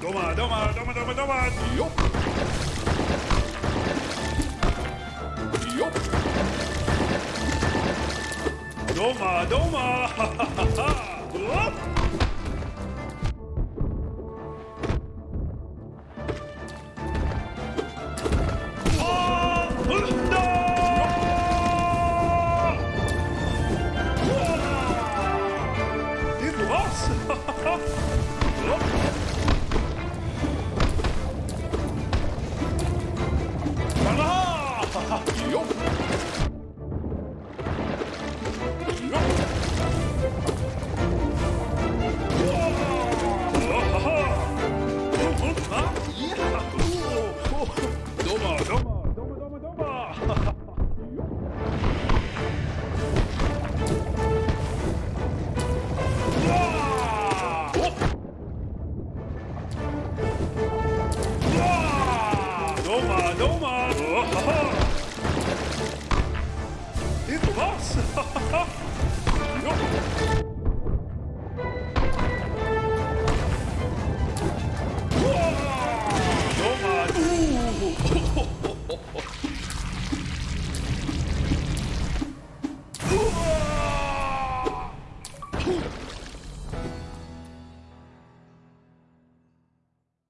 Doma, doma, doma, doma, doma. Jop. Doma, doma! Awesome. Ah, Oh, Itu was!